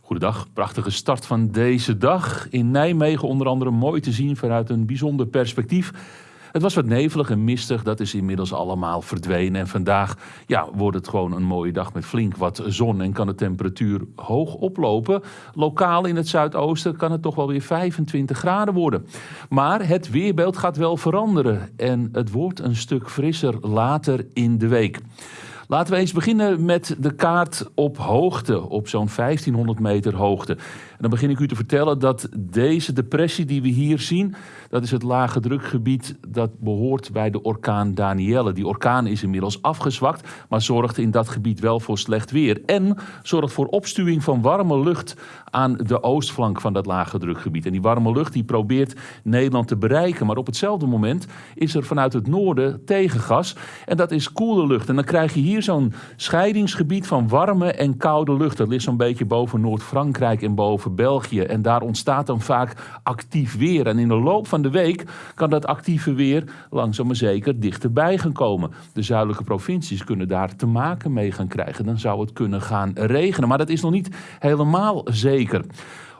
Goedendag, prachtige start van deze dag. In Nijmegen onder andere mooi te zien vanuit een bijzonder perspectief. Het was wat nevelig en mistig, dat is inmiddels allemaal verdwenen. En vandaag ja, wordt het gewoon een mooie dag met flink wat zon en kan de temperatuur hoog oplopen. Lokaal in het zuidoosten kan het toch wel weer 25 graden worden. Maar het weerbeeld gaat wel veranderen en het wordt een stuk frisser later in de week. Laten we eens beginnen met de kaart op hoogte, op zo'n 1500 meter hoogte. En dan begin ik u te vertellen dat deze depressie die we hier zien, dat is het lage drukgebied dat behoort bij de orkaan Danielle. Die orkaan is inmiddels afgezwakt, maar zorgt in dat gebied wel voor slecht weer. En zorgt voor opstuwing van warme lucht aan de oostflank van dat lage drukgebied. En die warme lucht die probeert Nederland te bereiken. Maar op hetzelfde moment is er vanuit het noorden tegengas. En dat is koele lucht. En dan krijg je hier zo'n scheidingsgebied van warme en koude lucht. Dat ligt zo'n beetje boven Noord-Frankrijk en boven België. En daar ontstaat dan vaak actief weer. En in de loop van de week kan dat actieve weer langzaam maar zeker dichterbij gaan komen. De zuidelijke provincies kunnen daar te maken mee gaan krijgen. Dan zou het kunnen gaan regenen. Maar dat is nog niet helemaal zeker.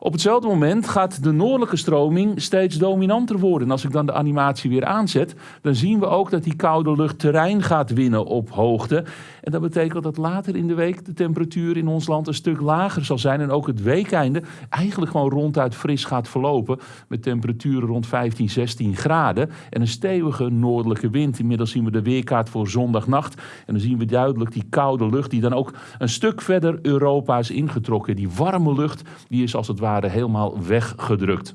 Op hetzelfde moment gaat de noordelijke stroming steeds dominanter worden. En als ik dan de animatie weer aanzet, dan zien we ook dat die koude lucht terrein gaat winnen op hoogte. En dat betekent dat later in de week de temperatuur in ons land een stuk lager zal zijn. En ook het weekeinde eigenlijk gewoon ronduit fris gaat verlopen. Met temperaturen rond 15, 16 graden. En een stevige noordelijke wind. Inmiddels zien we de weerkaart voor zondagnacht. En dan zien we duidelijk die koude lucht die dan ook een stuk verder Europa is ingetrokken. Die warme lucht die is als het ware helemaal weggedrukt.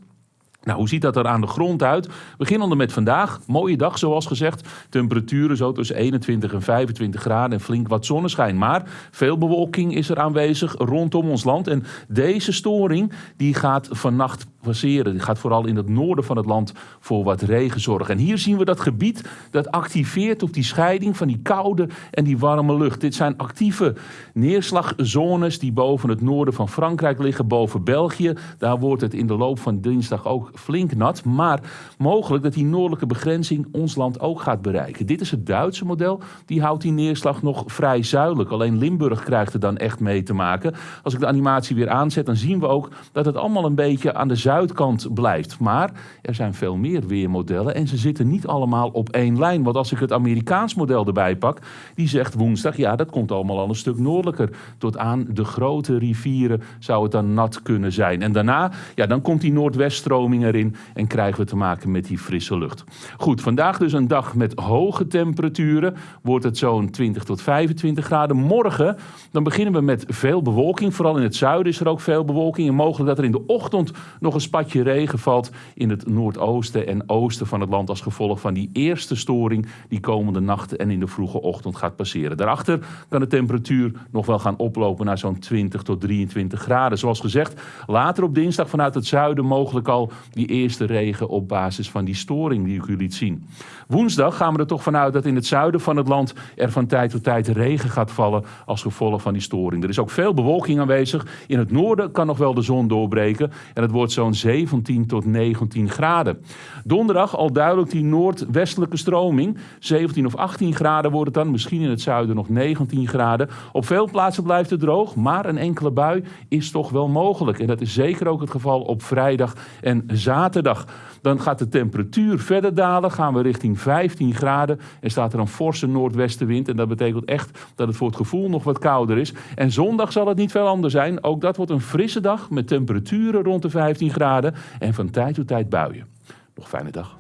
Nou, hoe ziet dat er aan de grond uit? Beginnende met vandaag. Mooie dag, zoals gezegd. Temperaturen zo tussen 21 en 25 graden en flink wat zonneschijn. Maar veel bewolking is er aanwezig rondom ons land. En deze storing die gaat vannacht passeren. Die gaat vooral in het noorden van het land voor wat regen zorgen. En hier zien we dat gebied dat activeert op die scheiding van die koude en die warme lucht. Dit zijn actieve neerslagzones die boven het noorden van Frankrijk liggen, boven België. Daar wordt het in de loop van dinsdag ook flink nat. Maar mogelijk dat die noordelijke begrenzing ons land ook gaat bereiken. Dit is het Duitse model. Die houdt die neerslag nog vrij zuidelijk. Alleen Limburg krijgt er dan echt mee te maken. Als ik de animatie weer aanzet, dan zien we ook dat het allemaal een beetje aan de zuidkant blijft. Maar er zijn veel meer weermodellen en ze zitten niet allemaal op één lijn. Want als ik het Amerikaans model erbij pak, die zegt woensdag, ja, dat komt allemaal al een stuk noordelijker. Tot aan de grote rivieren zou het dan nat kunnen zijn. En daarna, ja, dan komt die noordweststroming erin en krijgen we te maken met die frisse lucht. Goed, vandaag dus een dag met hoge temperaturen. Wordt het zo'n 20 tot 25 graden. Morgen, dan beginnen we met veel bewolking. Vooral in het zuiden is er ook veel bewolking. En mogelijk dat er in de ochtend nog een spatje regen valt in het noordoosten en oosten van het land. Als gevolg van die eerste storing die komende nacht en in de vroege ochtend gaat passeren. Daarachter kan de temperatuur nog wel gaan oplopen naar zo'n 20 tot 23 graden. Zoals gezegd, later op dinsdag vanuit het zuiden mogelijk al die eerste regen op basis van die storing die ik u liet zien. Woensdag gaan we er toch vanuit dat in het zuiden van het land er van tijd tot tijd regen gaat vallen als gevolg van die storing. Er is ook veel bewolking aanwezig. In het noorden kan nog wel de zon doorbreken en het wordt zo'n 17 tot 19 graden. Donderdag al duidelijk die noordwestelijke stroming. 17 of 18 graden wordt het dan, misschien in het zuiden nog 19 graden. Op veel plaatsen blijft het droog, maar een enkele bui is toch wel mogelijk. En dat is zeker ook het geval op vrijdag en zaterdag. Dan gaat de temperatuur verder dalen, gaan we richting 15 graden. En staat er een forse noordwestenwind. En dat betekent echt dat het voor het gevoel nog wat kouder is. En zondag zal het niet veel anders zijn. Ook dat wordt een frisse dag met temperaturen rond de 15 graden. En van tijd tot tijd buien. Nog fijne dag.